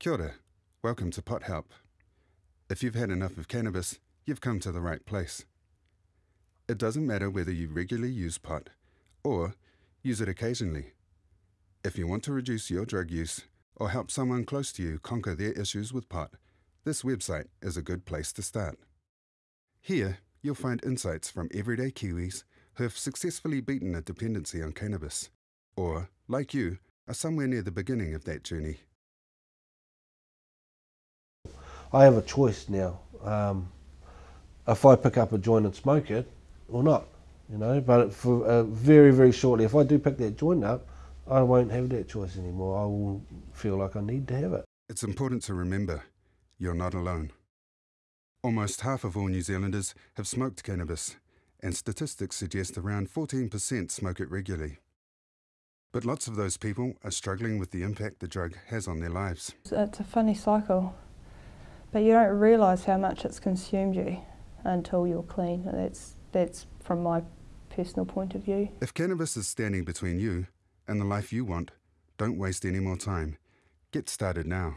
Kia ora. Welcome to Pot Help. If you've had enough of cannabis, you've come to the right place. It doesn't matter whether you regularly use pot or use it occasionally. If you want to reduce your drug use or help someone close to you conquer their issues with pot, this website is a good place to start. Here, you'll find insights from everyday Kiwis who have successfully beaten a dependency on cannabis, or, like you, are somewhere near the beginning of that journey. I have a choice now. Um, if I pick up a joint and smoke it or not, you know. But for uh, very very shortly, if I do pick that joint up, I won't have that choice anymore. I will feel like I need to have it. It's important to remember you're not alone. Almost half of all New Zealanders have smoked cannabis, and statistics suggest around 14% smoke it regularly. But lots of those people are struggling with the impact the drug has on their lives. It's a funny cycle, but you don't realise how much it's consumed you until you're clean. That's, that's from my personal point of view. If cannabis is standing between you and the life you want, don't waste any more time. Get started now.